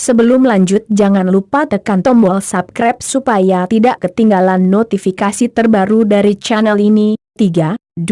Sebelum lanjut jangan lupa tekan tombol subscribe supaya tidak ketinggalan notifikasi terbaru dari channel ini. 3, 2,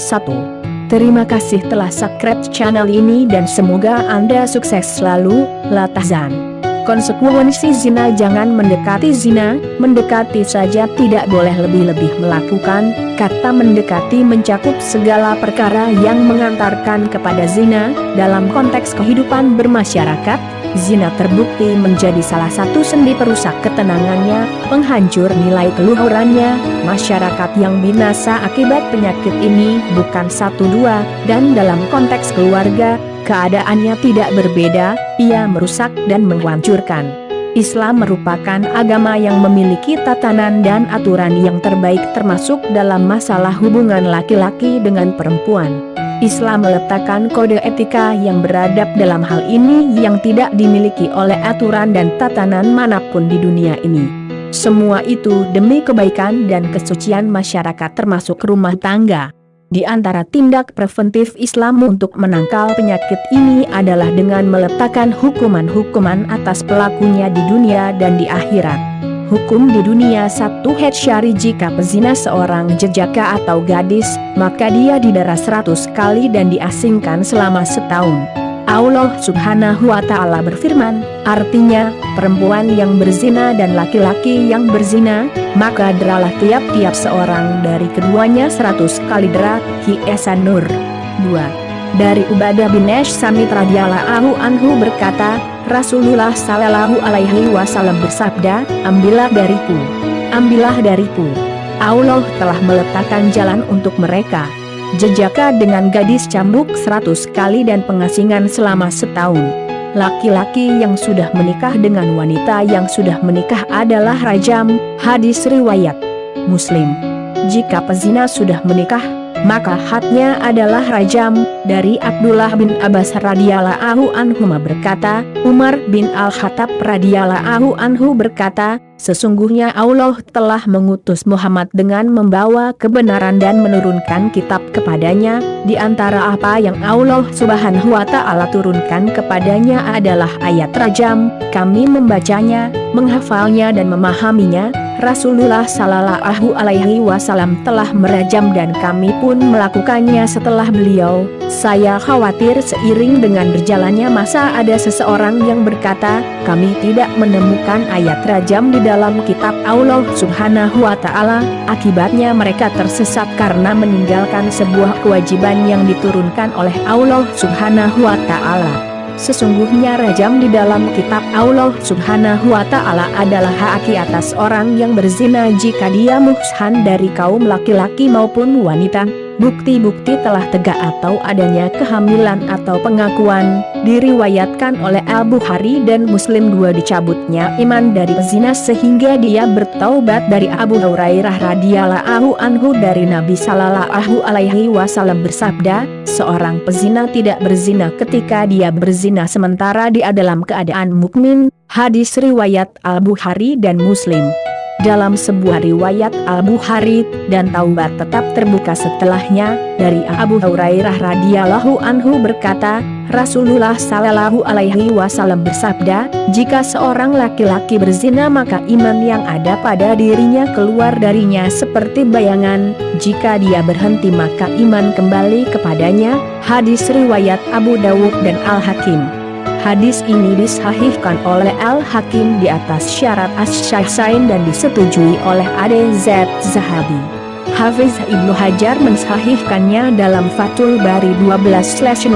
1. Terima kasih telah subscribe channel ini dan semoga Anda sukses selalu, Latazan. Konsekuensi zina jangan mendekati zina, mendekati saja tidak boleh lebih-lebih melakukan, kata mendekati mencakup segala perkara yang mengantarkan kepada zina, dalam konteks kehidupan bermasyarakat, zina terbukti menjadi salah satu sendi perusak ketenangannya, penghancur nilai keluhurannya, masyarakat yang binasa akibat penyakit ini bukan satu dua, dan dalam konteks keluarga, keadaannya tidak berbeda, ia merusak dan menghancurkan. Islam merupakan agama yang memiliki tatanan dan aturan yang terbaik termasuk dalam masalah hubungan laki-laki dengan perempuan. Islam meletakkan kode etika yang beradab dalam hal ini yang tidak dimiliki oleh aturan dan tatanan mana pun di dunia ini. Semua itu demi kebaikan dan kesucian masyarakat termasuk rumah tangga. Di antara tindak preventif Islam untuk menangkal penyakit ini adalah dengan meletakkan hukuman-hukuman atas pelakunya di dunia dan di akhirat. Hukum di dunia satu head syari jika pezina seorang jejaka atau gadis, maka dia didera seratus kali dan diasingkan selama setahun. Allah subhanahu wa ta'ala berfirman, artinya, perempuan yang berzina dan laki-laki yang berzina, maka deralah tiap-tiap seorang dari keduanya seratus kali dera, Hi Nur. 2. Dari Ubadah bin Esh Samit radhiyallahu anhu berkata, Rasulullah sallallahu alaihi wasallam bersabda, ambillah dariku, ambillah dariku. Allah telah meletakkan jalan untuk mereka, jejaka dengan gadis cambuk seratus kali dan pengasingan selama setahun. Laki-laki yang sudah menikah dengan wanita yang sudah menikah adalah rajam, hadis riwayat Muslim. Jika pezina sudah menikah, maka hadnya adalah rajam, dari Abdullah bin Abbas radhiyallahu anhu berkata, Umar bin Al-Khattab radhiyallahu anhu berkata, Sesungguhnya Allah telah mengutus Muhammad dengan membawa kebenaran dan menurunkan kitab kepadanya, di antara apa yang Allah subhanahu wa ta'ala turunkan kepadanya adalah ayat rajam, kami membacanya, menghafalnya dan memahaminya, Rasulullah Sallallahu Alaihi Wasallam telah merajam dan kami pun melakukannya setelah beliau. Saya khawatir seiring dengan berjalannya masa ada seseorang yang berkata, kami tidak menemukan ayat rajam di dalam kitab Allah Subhanahu Wa Taala. Akibatnya mereka tersesat karena meninggalkan sebuah kewajiban yang diturunkan oleh Allah Subhanahu Wa Taala. Sesungguhnya rajam di dalam kitab Allah subhanahu wa ta'ala adalah hak atas orang yang berzina jika dia muhsan dari kaum laki-laki maupun wanita. Bukti-bukti telah tegak atau adanya kehamilan atau pengakuan, diriwayatkan oleh Al-Bukhari dan Muslim dua dicabutnya iman dari pezina sehingga dia bertaubat dari Abu Hurairah radhiyallahu anhu dari Nabi sallallahu alaihi wasallam bersabda, seorang pezina tidak berzina ketika dia berzina sementara dia dalam keadaan mukmin, hadis riwayat Al-Bukhari dan Muslim. Dalam sebuah riwayat Al-Bukhari dan Taubat tetap terbuka setelahnya, dari Abu Hurairah radhiyallahu anhu berkata, Rasulullah Shallallahu alaihi wasallam bersabda, jika seorang laki-laki berzina maka iman yang ada pada dirinya keluar darinya seperti bayangan, jika dia berhenti maka iman kembali kepadanya, hadis riwayat Abu Dawud dan Al-Hakim. Hadis ini disahihkan oleh Al-Hakim di atas syarat as-syahsain dan disetujui oleh ADZ Zahabi. Hafiz Ibnu Hajar mensahihkannya dalam Fatul Bari 12-61,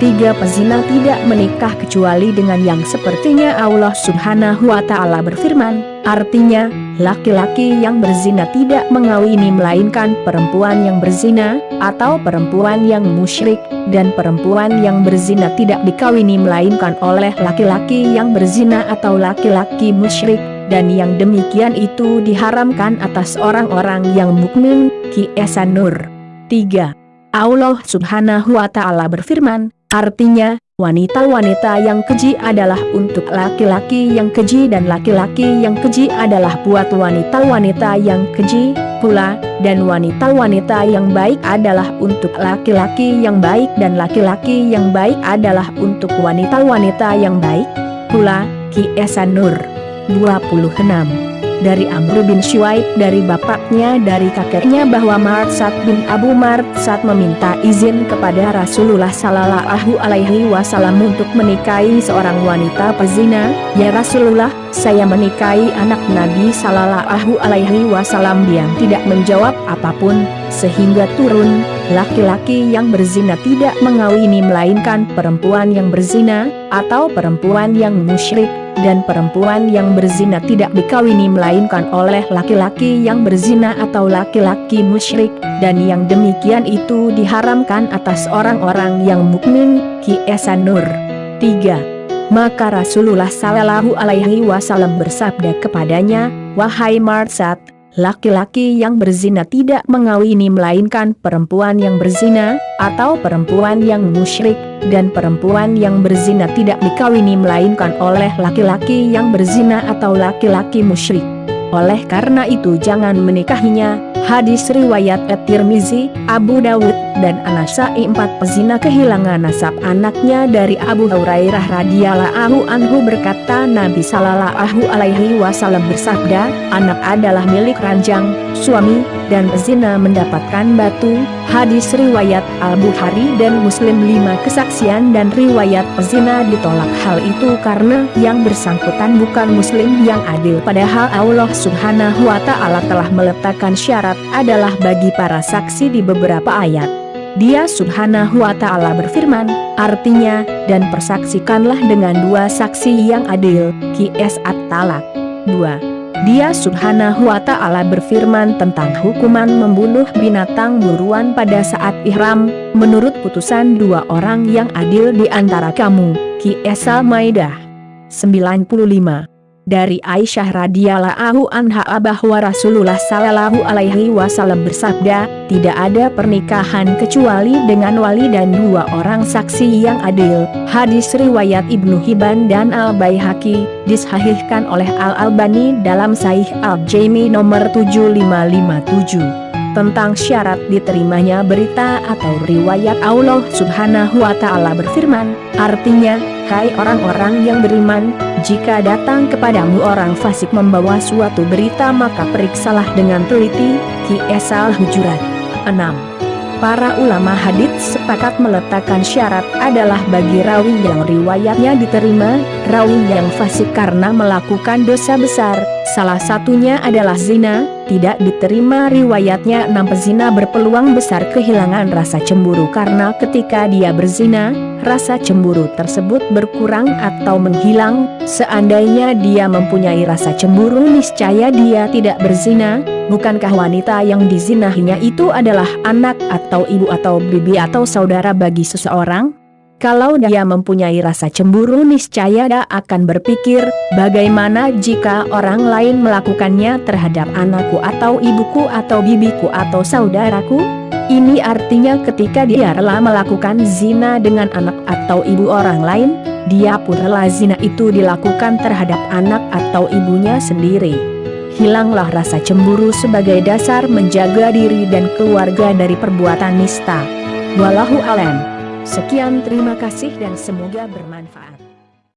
tiga pezina tidak menikah kecuali dengan yang sepertinya Allah subhanahu wa ta'ala berfirman, Artinya, laki-laki yang berzina tidak mengawini melainkan perempuan yang berzina, atau perempuan yang musyrik, dan perempuan yang berzina tidak dikawini melainkan oleh laki-laki yang berzina atau laki-laki musyrik, dan yang demikian itu diharamkan atas orang-orang yang mukmin. Ki Nur 3. Allah subhanahu wa ta'ala berfirman, artinya, Wanita-wanita yang keji adalah untuk laki-laki yang keji dan laki-laki yang keji adalah buat wanita-wanita yang keji pula, dan wanita-wanita yang baik adalah untuk laki-laki yang baik dan laki-laki yang baik adalah untuk wanita-wanita yang baik pula, Ki Esanur. 26 dari Amr bin Shuaib dari bapaknya dari kakeknya bahwa Martsat bin Abu Martsat meminta izin kepada Rasulullah Sallallahu Alaihi Wasallam untuk menikahi seorang wanita pezina, ya Rasulullah, saya menikahi anak Nabi Sallallahu Alaihi Wasallam. Yang tidak menjawab apa pun, sehingga turun, laki-laki yang berzina tidak mengawini melainkan perempuan yang berzina, atau perempuan yang musyrik, dan perempuan yang berzina tidak dikawini melainkan oleh laki-laki yang berzina atau laki-laki musyrik, dan yang demikian itu diharamkan atas orang-orang yang mukmin, Ki Esanur. 3. Maka Rasulullah Sallallahu Alaihi Wasallam bersabda kepadanya, Wahai Marsat, laki-laki yang berzina tidak mengawini melainkan perempuan yang berzina, atau perempuan yang musyrik, dan perempuan yang berzina tidak dikawini melainkan oleh laki-laki yang berzina atau laki-laki musyrik. Oleh karena itu jangan menikahinya, Hadis riwayat At-Tirmizi, Abu Dawud, dan Anasai empat pezina kehilangan nasab anaknya dari Abu Hurairah radhiyallahu anhu berkata Nabi sallallahu alaihi wasallam bersabda, anak adalah milik ranjang, suami, dan pezina mendapatkan batu. Hadis riwayat Al-Bukhari dan Muslim lima kesaksian dan riwayat pezina ditolak hal itu karena yang bersangkutan bukan muslim yang adil padahal Allah subhanahu wa ta'ala telah meletakkan syarat adalah bagi para saksi di beberapa ayat. Dia subhanahu wa ta'ala berfirman, artinya, dan persaksikanlah dengan dua saksi yang adil, Qs At-Talak. 2. Dia subhanahu wa ta'ala berfirman tentang hukuman membunuh binatang buruan pada saat ihram, menurut putusan dua orang yang adil di antara kamu, Qs Al-Maidah. 95 dari Aisyah radhiyallahu anha bahwa Rasulullah sallallahu alaihi wasallam bersabda, tidak ada pernikahan kecuali dengan wali dan dua orang saksi yang adil. Hadis riwayat Ibnu Hibban dan Al-Baihaqi disahihkan oleh Al-Albani dalam Sahih Al-Jaimi nomor 7557 tentang syarat diterimanya berita atau riwayat Allah subhanahu wa ta'ala berfirman, artinya, hai orang-orang yang beriman, jika datang kepadamu orang fasik membawa suatu berita maka periksalah dengan teliti, Ki Esal Hujurat. 6. Para ulama hadith sepakat meletakkan syarat adalah bagi rawi yang riwayatnya diterima, rawi yang fasik karena melakukan dosa besar, salah satunya adalah zina, tidak diterima riwayatnya enam pezina berpeluang besar kehilangan rasa cemburu karena ketika dia berzina, rasa cemburu tersebut berkurang atau menghilang, seandainya dia mempunyai rasa cemburu niscaya dia tidak berzina, bukankah wanita yang dizinahinya itu adalah anak atau ibu atau bibi atau saudara bagi seseorang? Kalau dia mempunyai rasa cemburu niscaya dia akan berpikir, bagaimana jika orang lain melakukannya terhadap anakku atau ibuku atau bibiku atau saudaraku? Ini artinya ketika dia rela melakukan zina dengan anak atau ibu orang lain, dia pun rela zina itu dilakukan terhadap anak atau ibunya sendiri. Hilanglah rasa cemburu sebagai dasar menjaga diri dan keluarga dari perbuatan nista. Wallahu alam. Sekian terima kasih dan semoga bermanfaat.